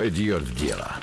Пойдет в дело.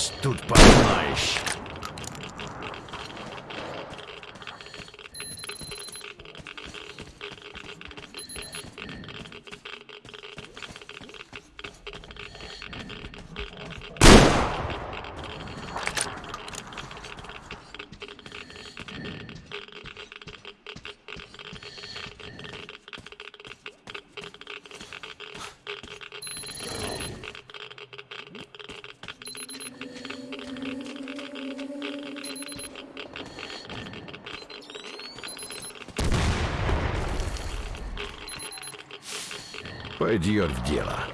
Развелось тут, понимаешь. Пойдет в дело.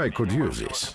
I could use this.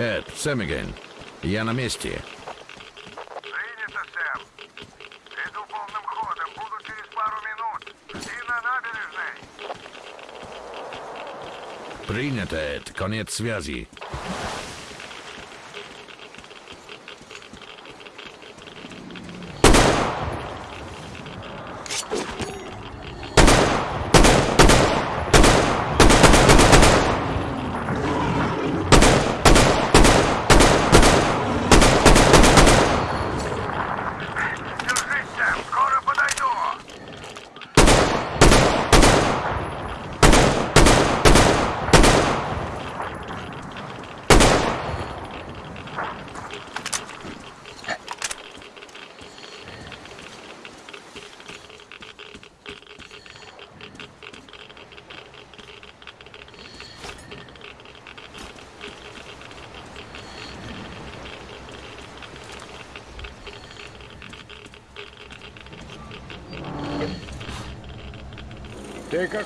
Эд, Сэмиген, я на месте. Принято, Сэм. Иду полным ходом. Буду через пару минут. И на набережной. Принято, Эд. Конец связи.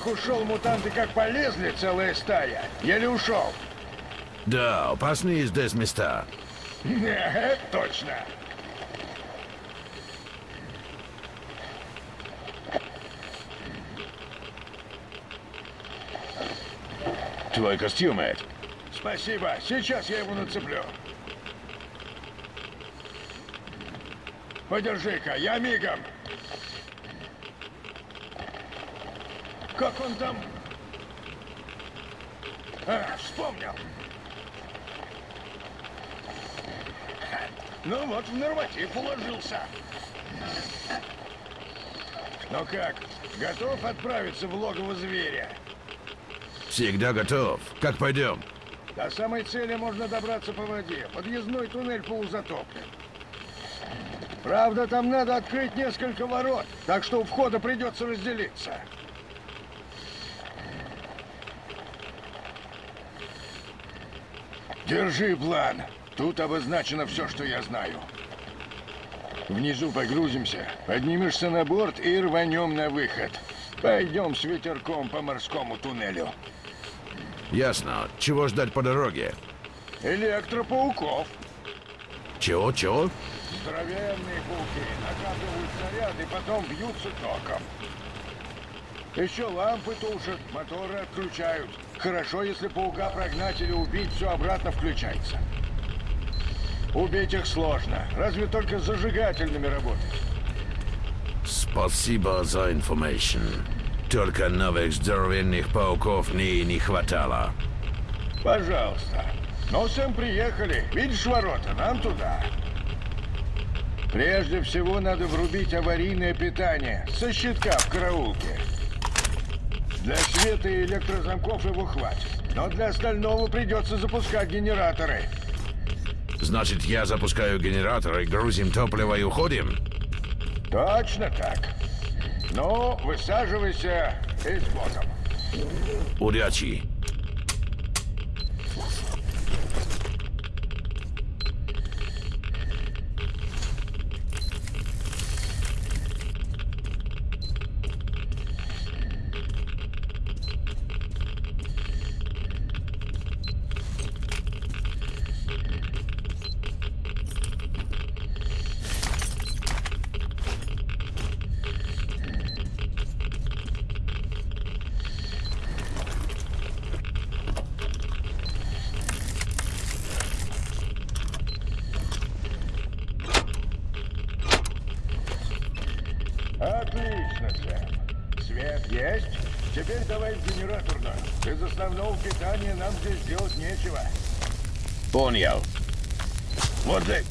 Как ушел, мутанты как полезли, целая стая. Еле ушел. Да, опасные здесь места. Не, это точно. Твой костюм, Эд. Спасибо. Сейчас я его нацеплю. Подержи-ка, я мигом. Как он там? А, вспомнил. Ну вот, в норматив уложился. Ну как, готов отправиться в логово зверя? Всегда готов. Как пойдем? До самой цели можно добраться по воде. Подъездной туннель полузатоплен. Правда, там надо открыть несколько ворот, так что у входа придется разделиться. Держи план. Тут обозначено все, что я знаю. Внизу погрузимся, поднимешься на борт и рванем на выход. Пойдем с ветерком по морскому туннелю. Ясно. Чего ждать по дороге? Электропауков. Чего, чего? Здоровенные пауки накапливают снаряд и потом бьются током. Еще лампы тушат, моторы отключают. Хорошо, если паука прогнать или убить, все обратно включается. Убить их сложно, разве только с зажигательными работать. Спасибо за информацию. Только новых здоровенных пауков мне и не хватало. Пожалуйста. Ну, Сэм, приехали. Видишь ворота? Нам туда. Прежде всего надо врубить аварийное питание со щитка в караулке. Для света и электрозамков его хватит. Но для остального придется запускать генераторы. Значит, я запускаю генератор и грузим топливо и уходим? Точно так. Ну, высаживайся и с Богом. Удачи. Отлично, Сэм. Свет есть? Теперь давай в генераторную. Без основного питания нам здесь делать нечего. Понял. Вот так.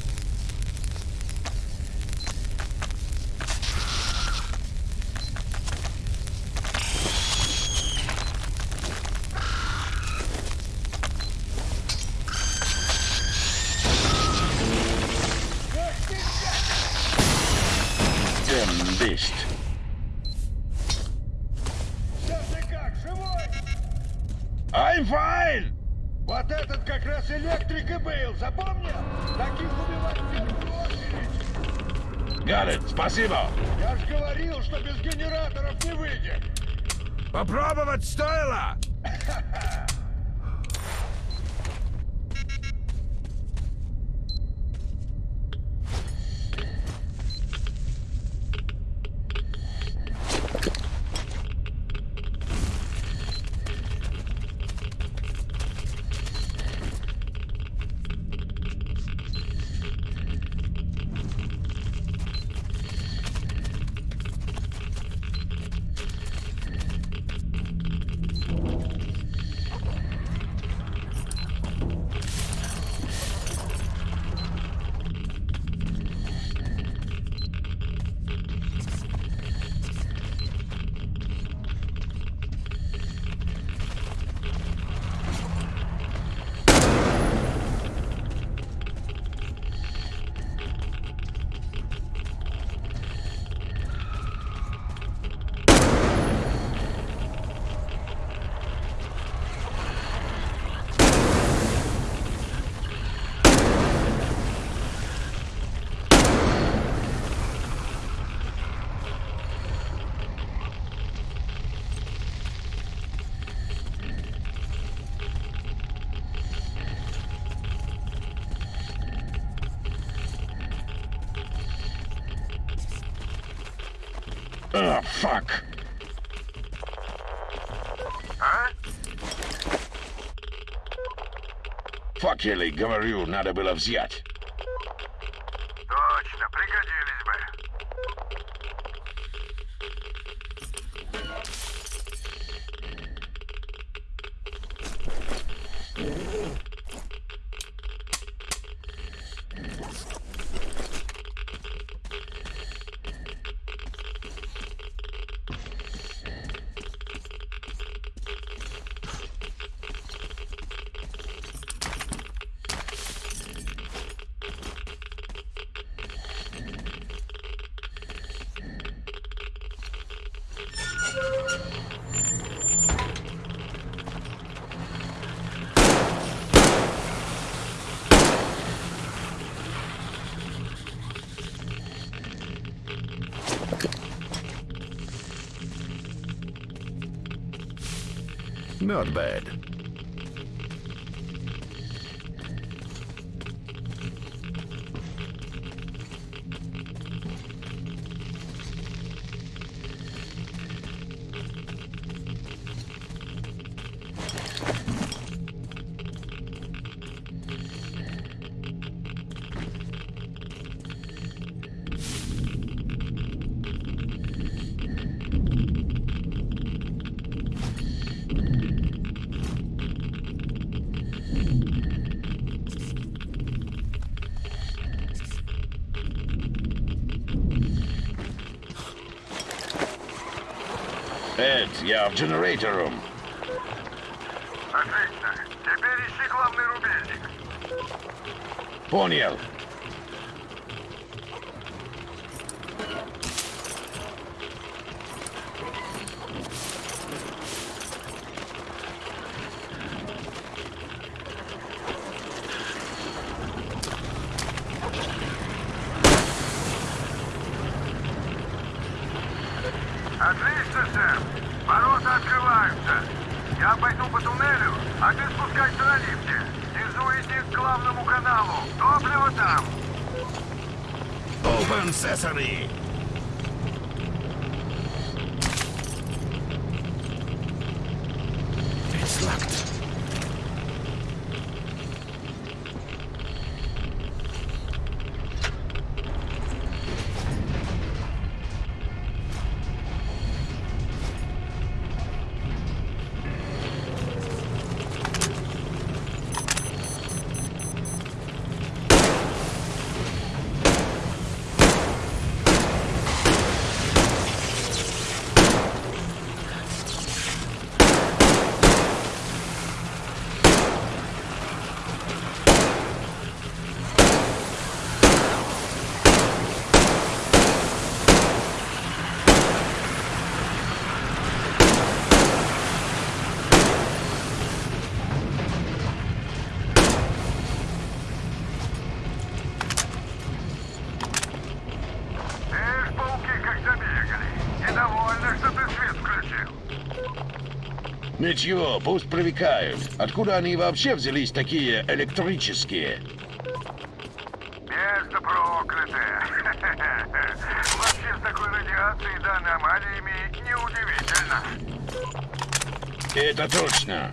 А, фак. А? Факели, говорю, надо было взять. Not bad. Нет, я в generator. Отлично. Теперь ищи главный рубильник. Понял. Ничего, пусть привыкают. Откуда они вообще взялись такие электрические? Место проклятое. Вообще с такой радиацией да аномалиями неудивительно. Это точно.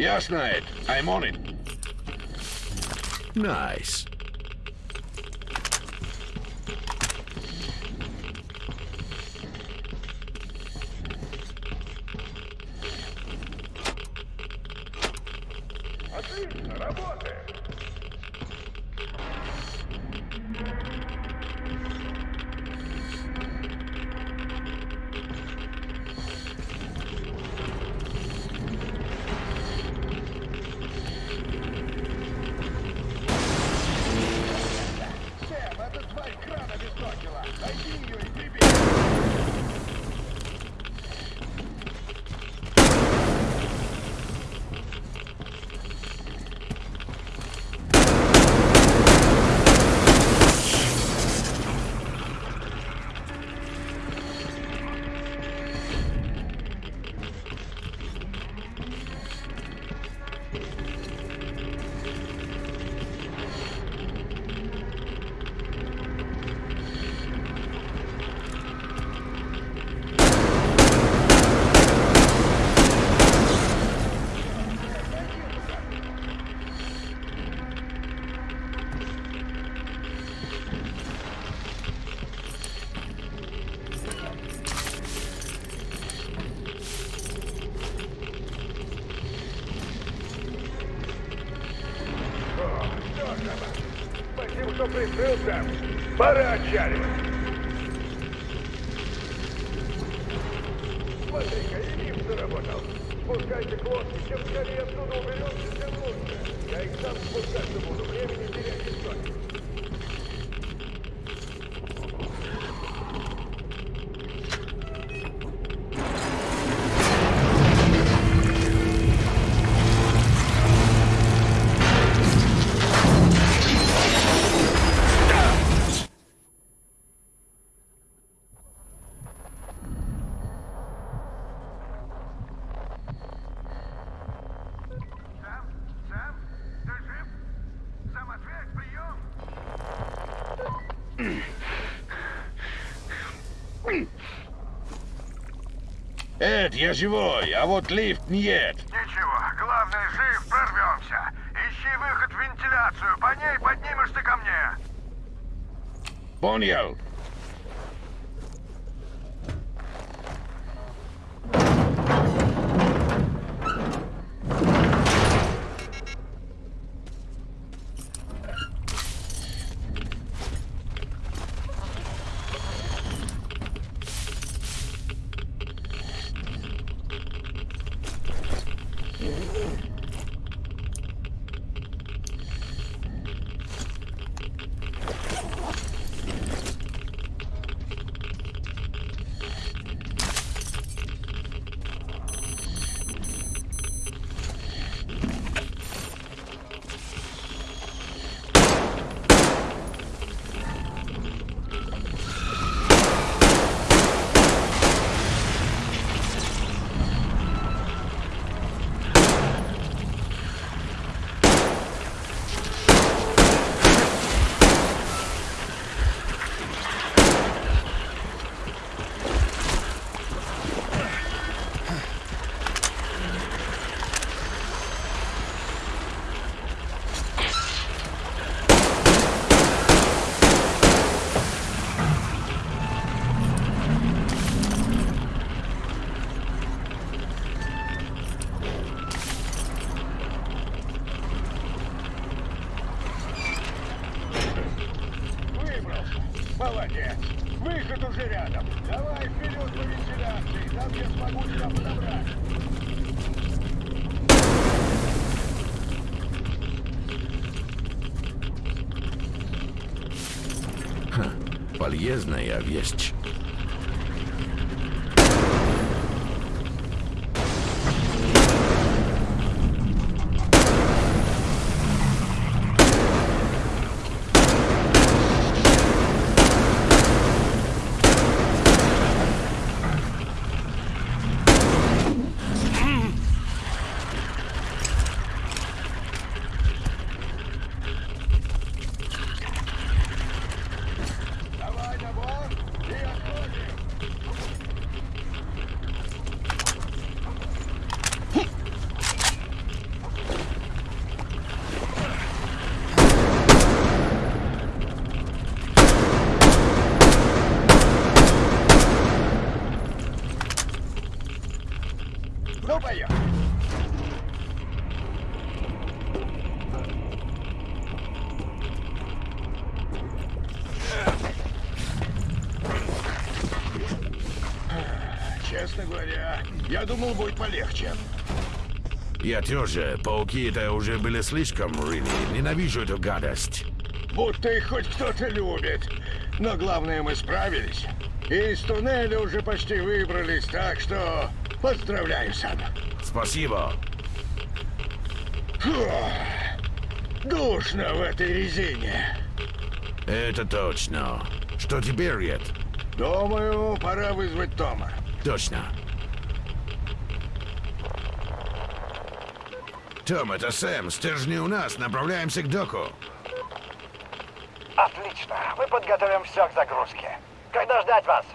Ясно, Эд. I'm on it. Nice. Что приплыл, Сэм. Пора отчаливать. Смотри-ка, и лифт заработал. Спускайте к лодке, чем скорее оттуда уберемся, тем лучше. Я их сам спускаться буду, времени терять не стоит. Я живой, а вот лифт нет. Ничего, главное, жив, прорвемся. Ищи выход в вентиляцию, по ней поднимешься ко мне. Понял. Выбрался. Молодец. Выход уже рядом. Давай вперед по вентиляции. Там я смогу тебя подобрать. Полезная вещь. Давай на борт и отходим. Ну, поехали. Честно говоря, я думал, будет полегче. Я тоже. Пауки это уже были слишком, really. Ненавижу эту гадость. Будто их хоть кто-то любит. Но главное, мы справились. И из туннеля уже почти выбрались, так что поздравляю, Сан. Спасибо. Фу, Душно в этой резине. Это точно. Что теперь, Ред? Думаю, пора вызвать Тома. Точно. Том, это Сэм. Стержни у нас. Направляемся к доку. Отлично. Мы подготовим все к загрузке. Когда ждать вас?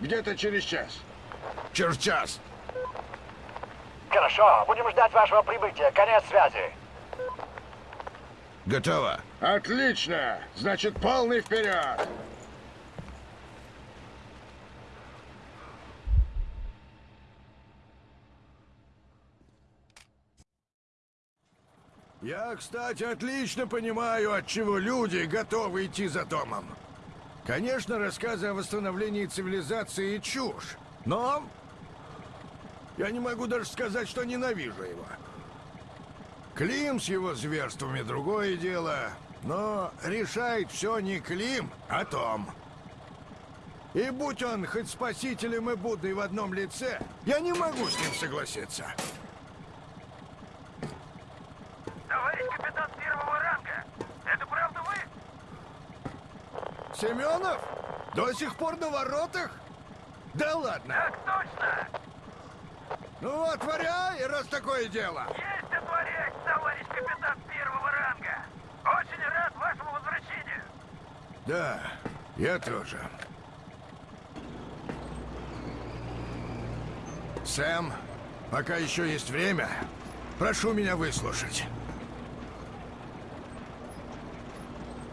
Где-то через час. Через час. Хорошо. Будем ждать вашего прибытия. Конец связи. Готово. Отлично! Значит, полный вперед! Я, кстати, отлично понимаю, от чего люди готовы идти за домом. Конечно, рассказы о восстановлении цивилизации чушь, но я не могу даже сказать, что ненавижу его. Клим с его зверствами другое дело, но решает все не Клим, а Том. И будь он хоть спасителем и Буддой в одном лице, я не могу с ним согласиться. Товарищ капитан первого ранга, это правда вы? Семенов? До сих пор на воротах? Да ладно. Так точно! Ну, отворяй, раз такое дело. Есть отворять, товарищ капитан первого ранга! Очень рад вашему возвращению! Да, я тоже. Сэм, пока еще есть время, прошу меня выслушать.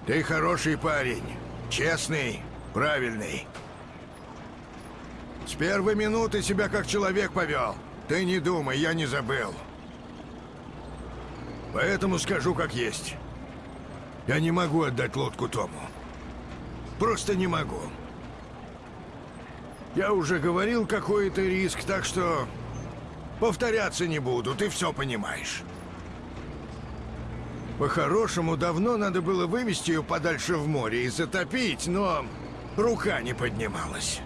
Ты хороший парень, честный, правильный. С первой минуты себя как человек повел. Ты не думай, я не забыл. Поэтому скажу как есть. Я не могу отдать лодку Тому. Просто не могу. Я уже говорил, какой это риск, так что... Повторяться не буду, ты все понимаешь. По-хорошему, давно надо было вывести ее подальше в море и затопить, но рука не поднималась.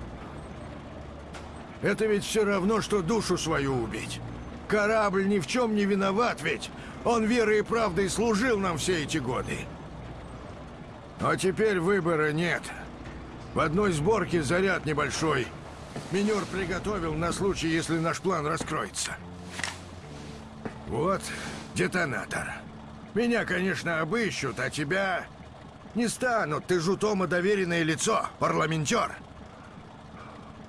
Это ведь все равно, что душу свою убить. Корабль ни в чем не виноват ведь. Он верой и правдой служил нам все эти годы. А теперь выбора нет. В одной сборке заряд небольшой. Минер приготовил на случай, если наш план раскроется. Вот детонатор. Меня, конечно, обыщут, а тебя не станут. Ты же у Тома доверенное лицо, парламентер.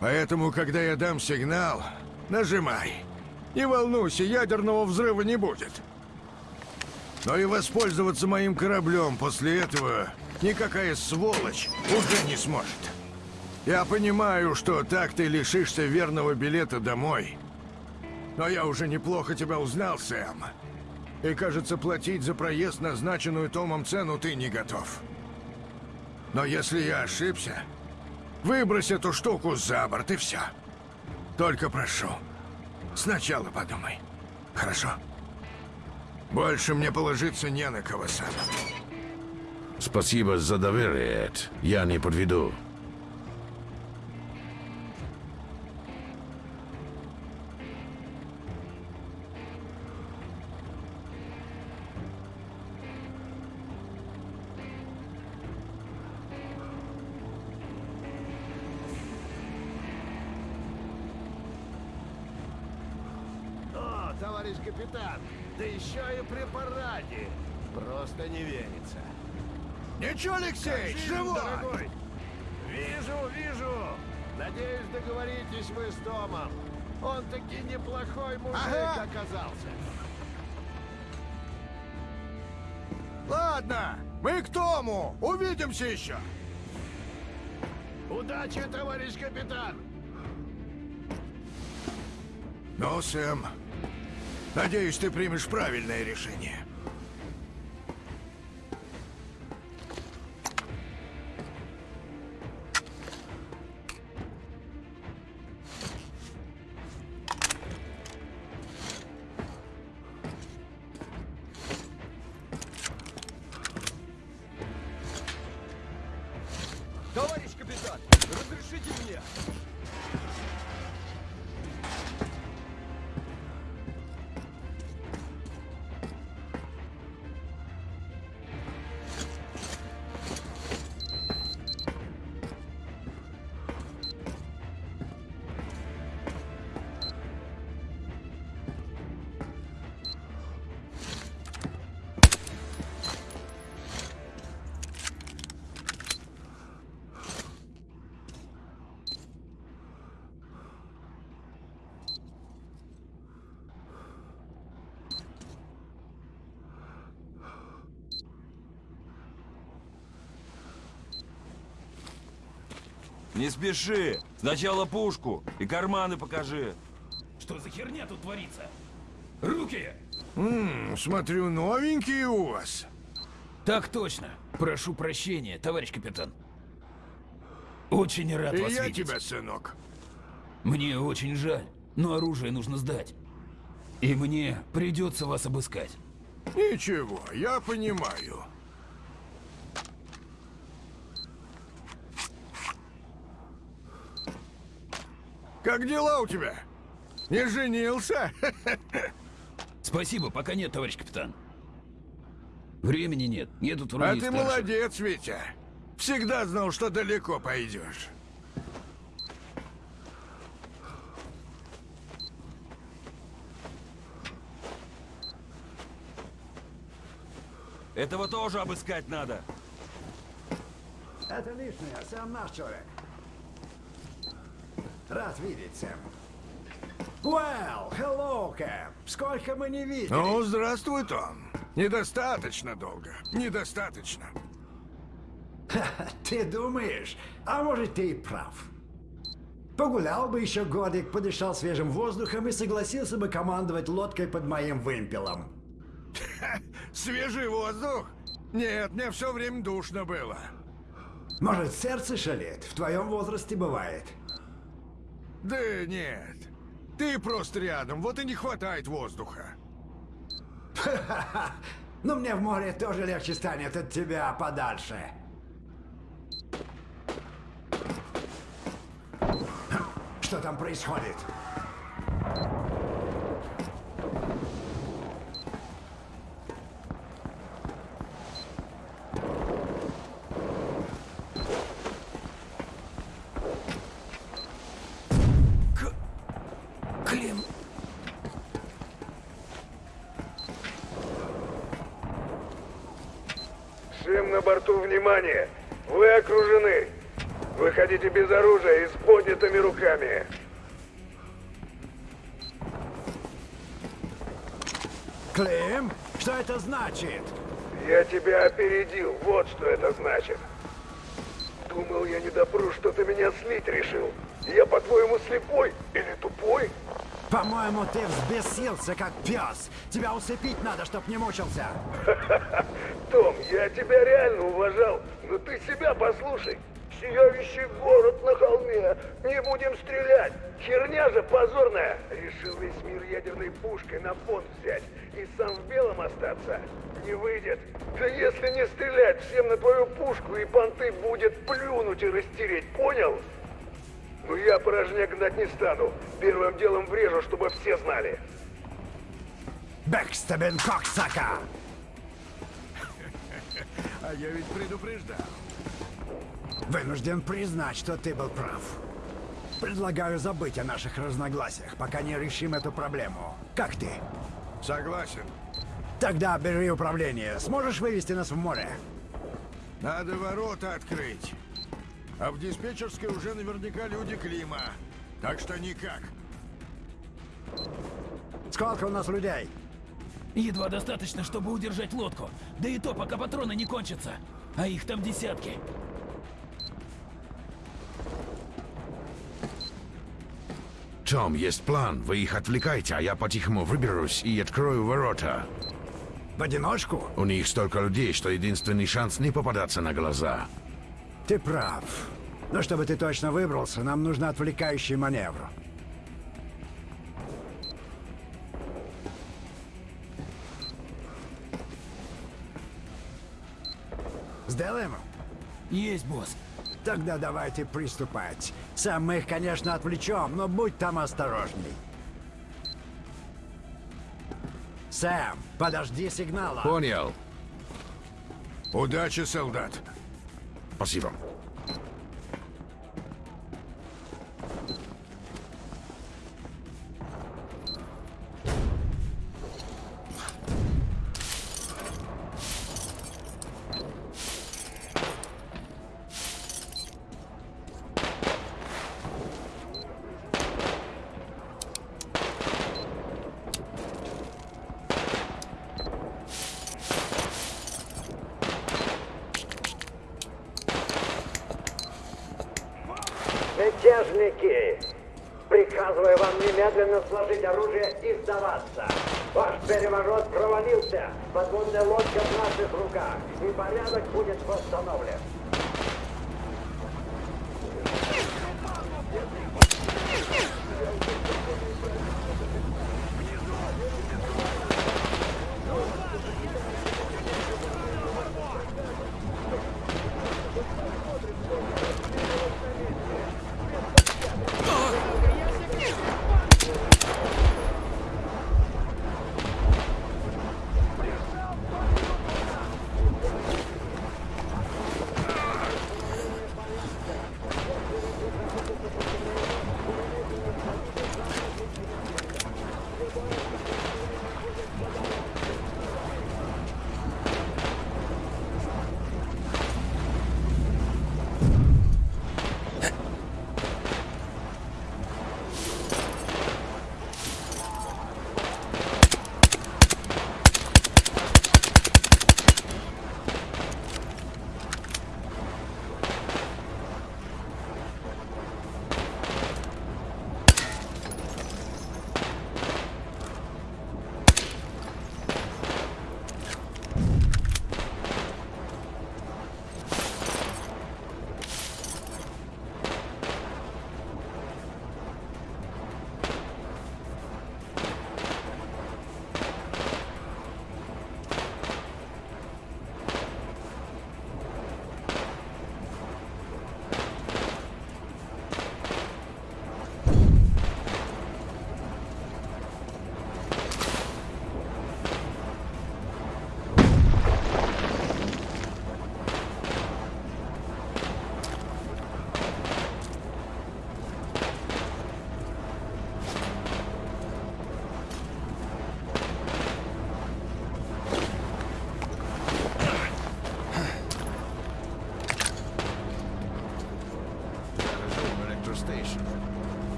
Поэтому, когда я дам сигнал, нажимай. Не волнуйся, ядерного взрыва не будет. Но и воспользоваться моим кораблем после этого никакая сволочь уже не сможет. Я понимаю, что так ты лишишься верного билета домой. Но я уже неплохо тебя узнал, Сэм. И, кажется, платить за проезд назначенную Томом цену ты не готов. Но если я ошибся, выбрось эту штуку за борт и все. Только прошу, сначала подумай. Хорошо? Больше мне положиться не на кого, Сэм. Спасибо за доверие, Эд. Я не подведу. Товарищ капитан, да еще и при параде. Просто не верится. Ничего, Алексей, живой! дорогой? Вижу, вижу. Надеюсь, договоритесь вы с Томом. Он таки неплохой мужик Ага. оказался. Ладно, мы к Тому. Увидимся еще. Удачи, товарищ капитан! Ну, Сэм, надеюсь, ты примешь правильное решение. Не спеши. Сначала пушку и карманы покажи. Что за херня тут творится? Руки! М, смотрю, новенькие у вас. Так точно. Прошу прощения, товарищ капитан. Очень рад И вас я видеть. тебя, сынок. Мне очень жаль, но оружие нужно сдать. И мне придется вас обыскать. Ничего, я понимаю. Как дела у тебя? Не женился? Спасибо, пока нет, товарищ капитан. Времени нет, едут вроде А ты старших. молодец, Витя. Всегда знал, что далеко пойдешь. Этого тоже обыскать надо. Это лишнее, Сэм наш человек. Рад видеть, Сэм. Well, hello, Кэм. Сколько мы не виделись. Ну, здравствуй, Том. Недостаточно долго. Недостаточно. Ты думаешь? А может, ты и прав. Погулял бы еще годик, подышал свежим воздухом и согласился бы командовать лодкой под моим вымпелом. Свежий воздух? Нет, мне все время душно было. Может, сердце шалит? В твоем возрасте бывает. Да нет. Ты просто рядом, вот и не хватает воздуха. Но мне в море тоже легче станет от тебя подальше. Что там происходит? Клим, Всем на борту внимание! Вы окружены! Выходите без оружия и с поднятыми руками. Клим, что это значит? Я тебя опередил, вот что это значит. Думал, я не допру, что ты меня слить решил. Я, по-твоему, слепой или тупой? По-моему, ты взбесился, как пес. Тебя усыпить надо, чтоб не мучился. Том, я тебя реально уважал, но ты себя послушай. Сияющий город на холме. Не будем стрелять. Херня же позорная. Решил весь мир ядерной пушкой на понт взять и сам в белом остаться. Не выйдет. Да если не стрелять всем на твою пушку и понты будет плюнуть и растереть, понял? Ну я порожняк гнать не стану. Первым делом врежу, чтобы все знали. Бэкстебен Коксака! А я ведь предупреждал. Вынужден признать, что ты был прав. Предлагаю забыть о наших разногласиях, пока не решим эту проблему. Как ты? Согласен. Тогда бери управление. Сможешь вывести нас в море? Надо ворота открыть. А в диспетчерской уже наверняка люди Клима. Так что никак. Сколько у нас людей? едва достаточно, чтобы удержать лодку. Да и то, пока патроны не кончатся. А их там десятки. Том, есть план. Вы их отвлекайте, а я по-тихому выберусь и открою ворота. В одиночку? У них столько людей, что единственный шанс не попадаться на глаза. Ты прав. Но чтобы ты точно выбрался, нам нужен отвлекающий маневр. Сделаем? Есть, босс. Тогда давайте приступать. Сам мы их, конечно, отвлечем, но будь там осторожней. Сэм, подожди сигнала. Понял. Удачи, солдат. Спасибо.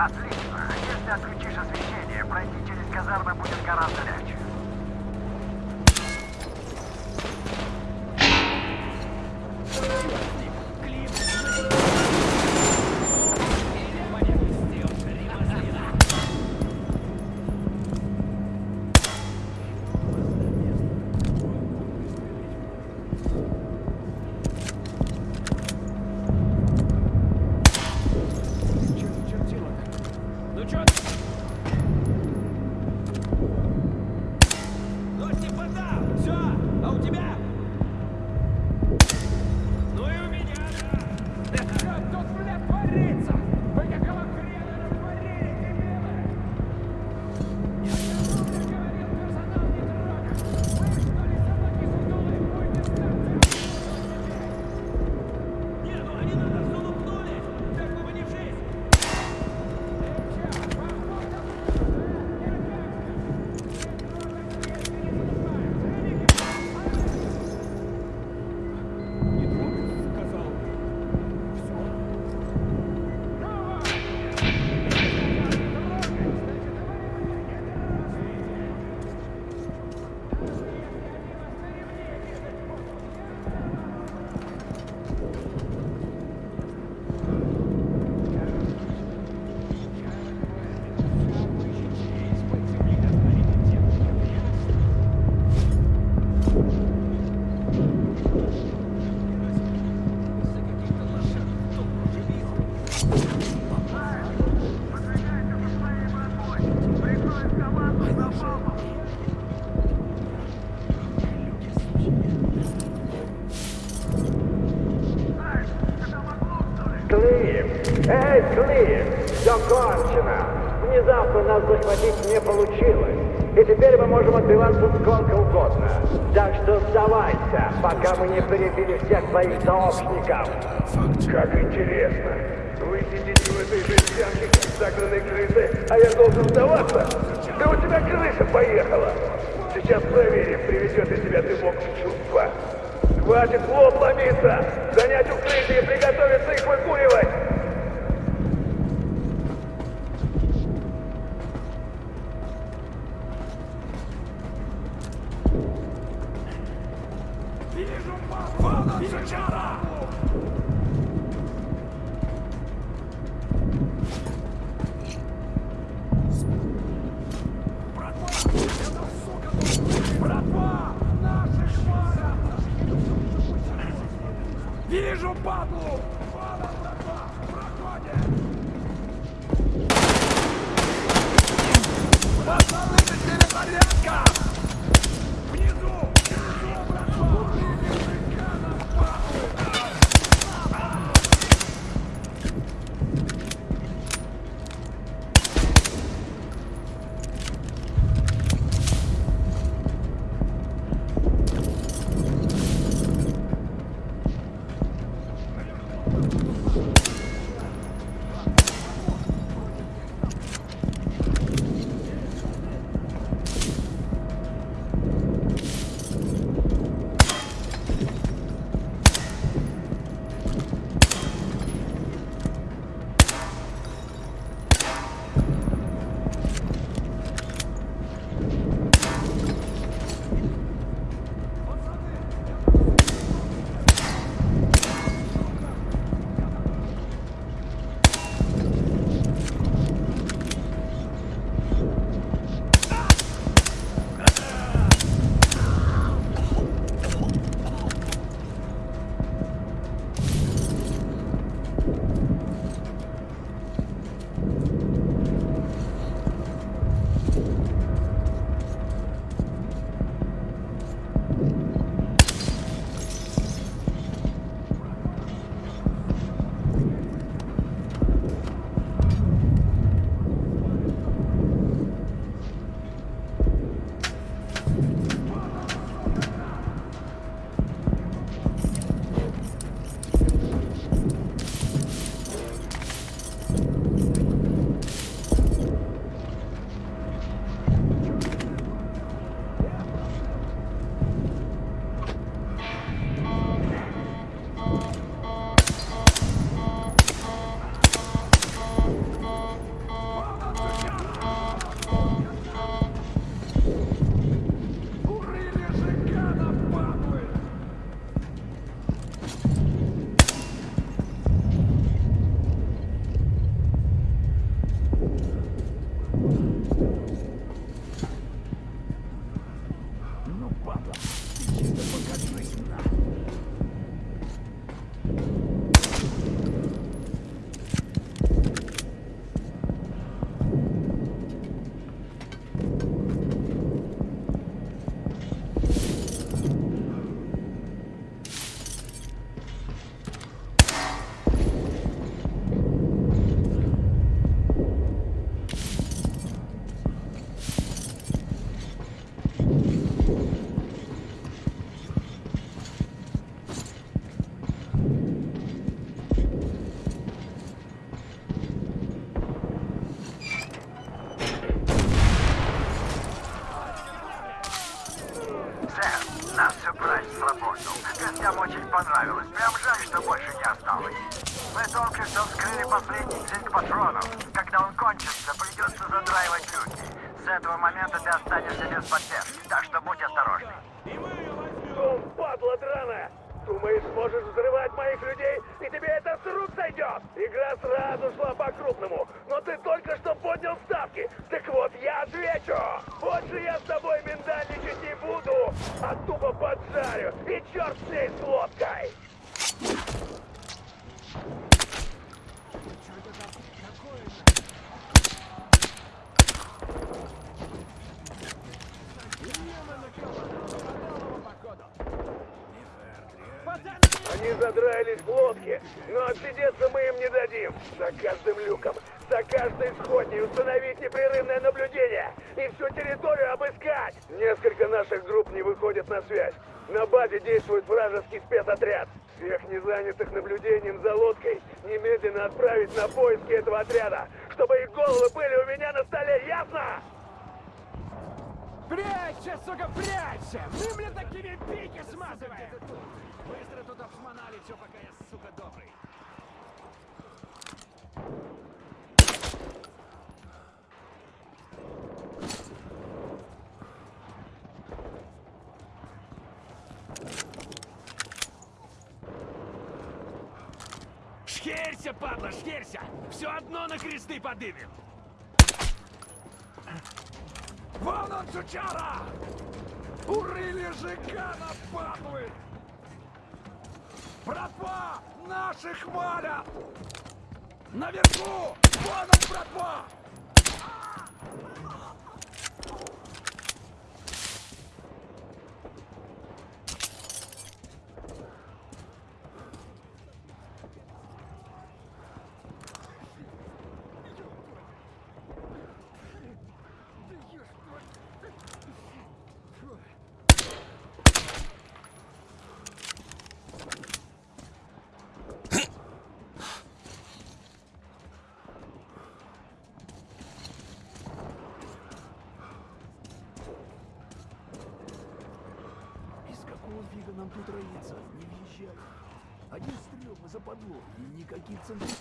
Atlético. Они прибили всех своих сообщников. Как интересно. Вы сидите в этой жестянке, загнанной крысы, а я должен сдаваться? Да у тебя крыша поехала. Сейчас проверим, приведет ли тебя ты бог в чувство. Хватит лоб ломиться! пока я, сука, добрый. Шхерься, падла, шхерься! Все одно на кресты подымем! Вон он, сучара! Урыли жигана, падлы! Братва! Наших валят! Наверху! Вон он, братва! Из какого фига нам тут роиться? Не въезжай. Один стрел мы западло, никаких центриков.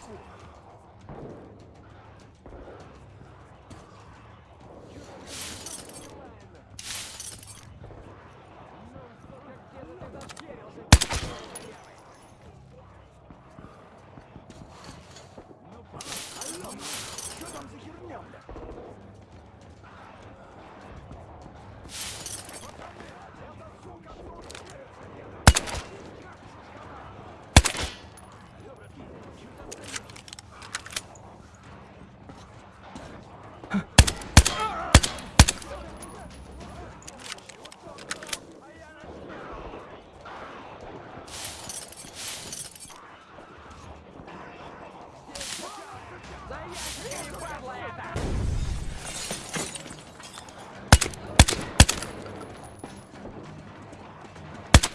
Что там за херня, бля?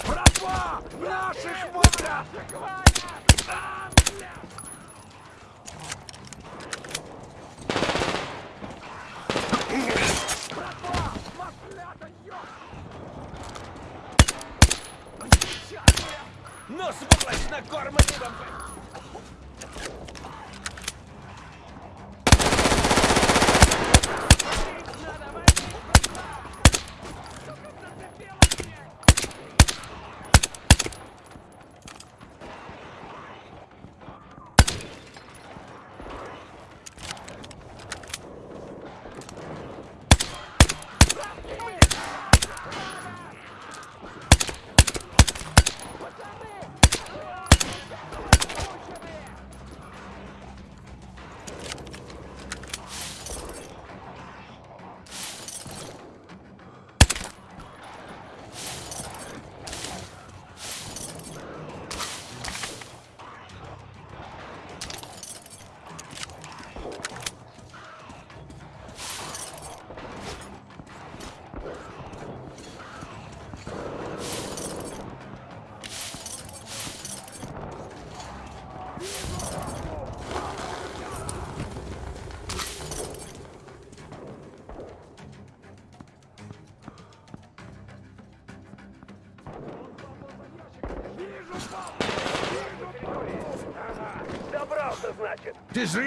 Братва! Наших валят! А! Братва! Маслята, ёп! Ну, сволочь, накормленный вам! Добрался,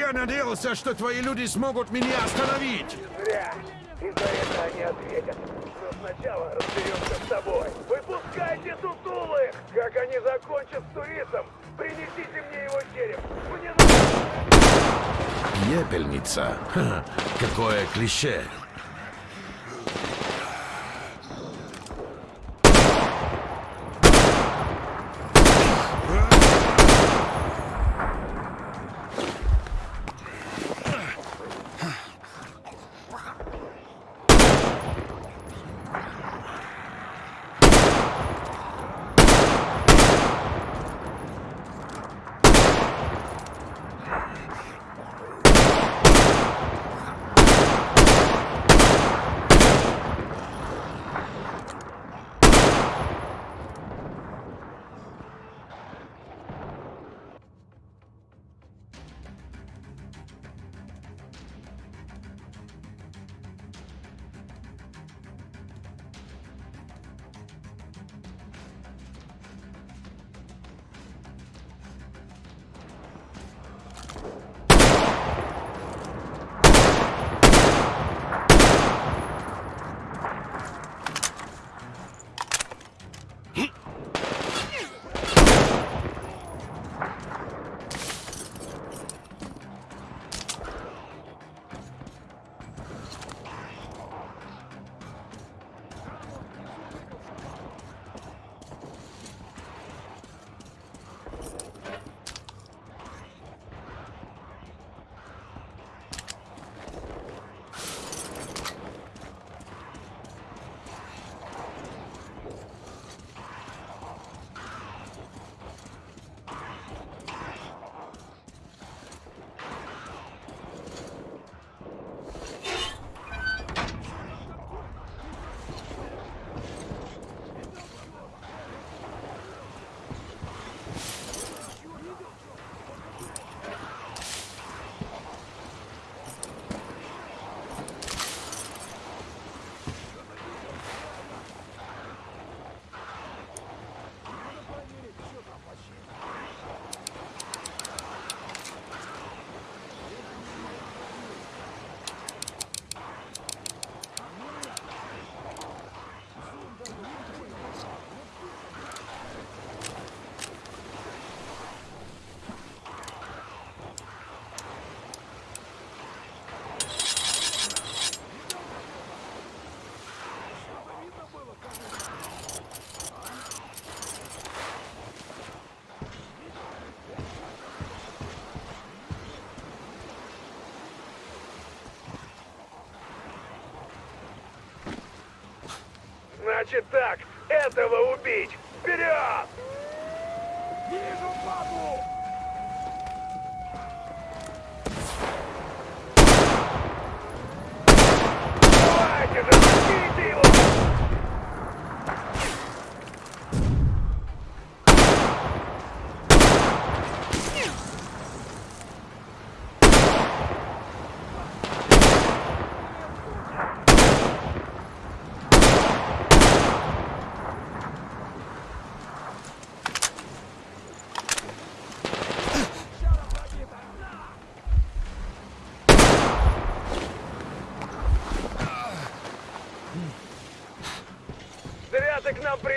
Зря надеялся, что твои люди смогут меня остановить. Зря. И за это они ответят. Но сначала разберемся с тобой. Выпускайте сутулых! Как они закончат с туристом, принесите мне его череп. Мне нужно... Епельница. Ха, какое клише. Значит так, этого убить! Вперед! Вижу бабу! Давайте же, возьмите его! Зря ты к нам приехал!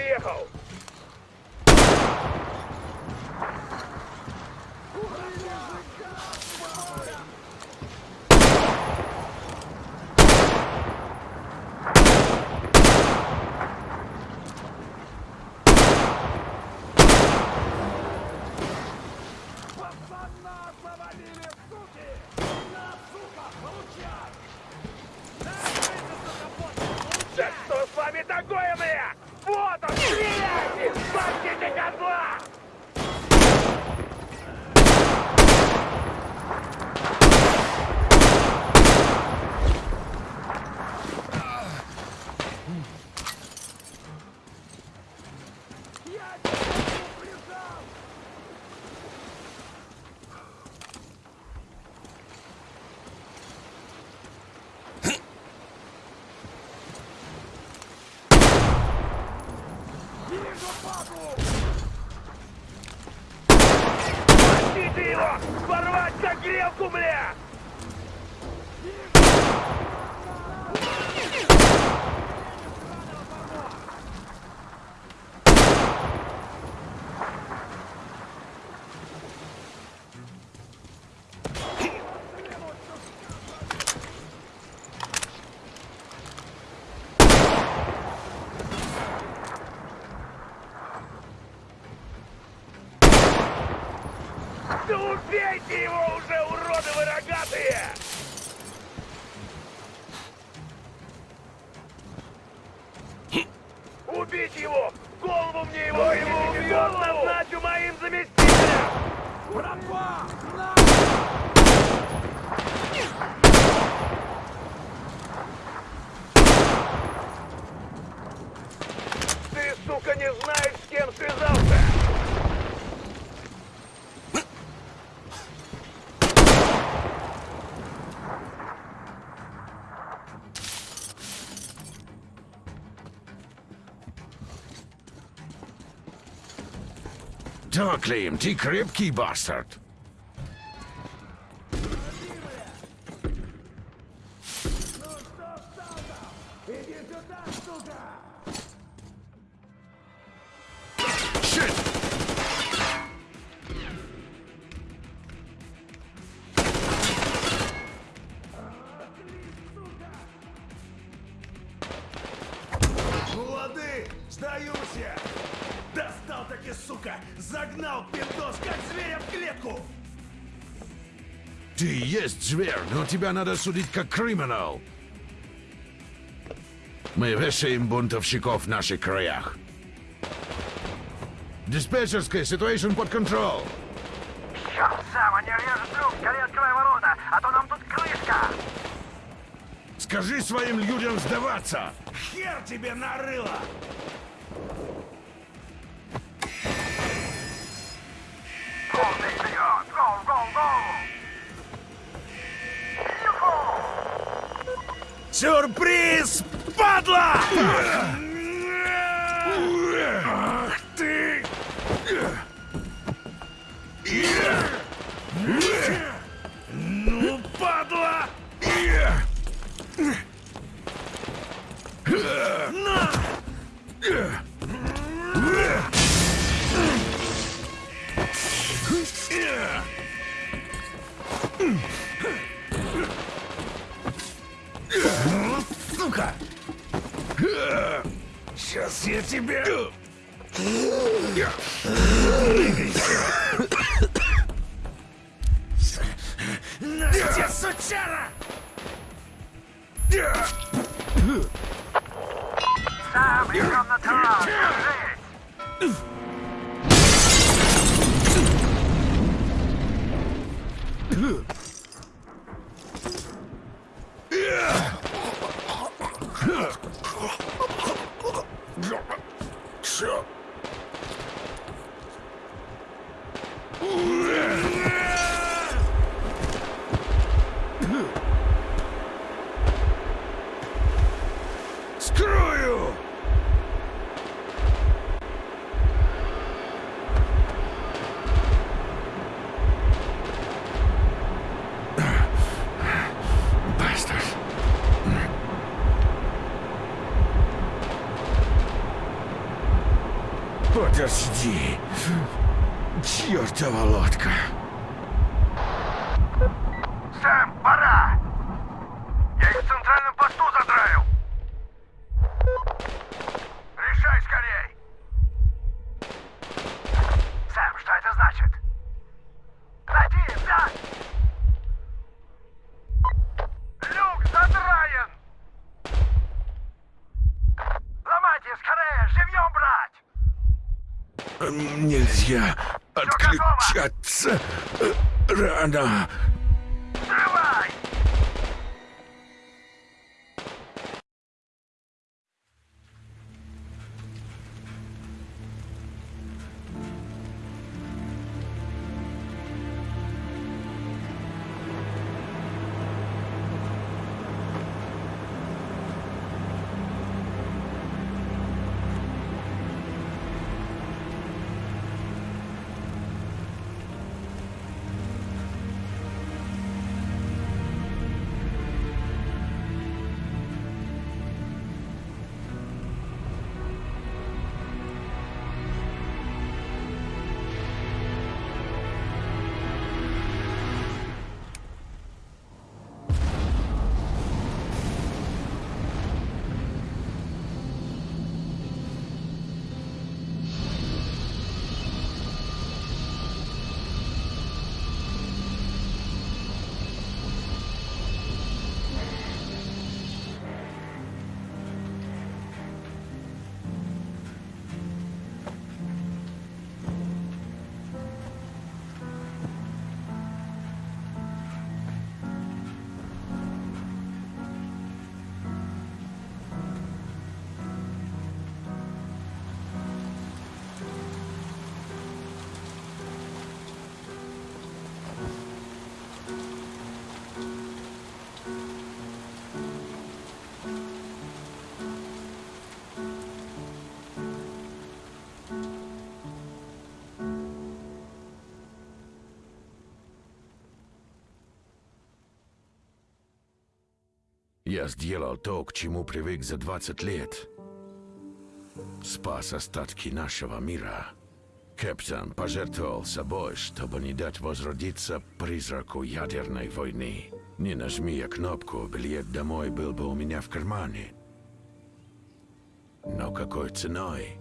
Pegado! Да, Клим, ты крепкий есть зверь, но тебя надо судить как криминал. Мы вешаем бунтовщиков в наших краях. Диспетчерская, ситуация под контроль. Черт, Сам, они режут друг, скорее открой ворота, а то нам тут крышка! Скажи своим людям сдаваться. Хер тебе нарыло! Падла! Подожди. Я сделал то, к чему привык за 20 лет. Спас остатки нашего мира. Кэптон пожертвовал собой, чтобы не дать возродиться призраку ядерной войны. Не нажми я кнопку, билет домой был бы у меня в кармане. Но какой ценой?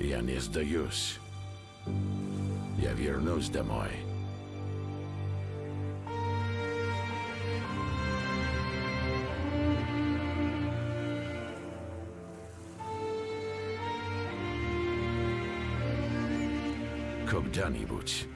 Я не сдаюсь. Я вернусь домой. Когда-нибудь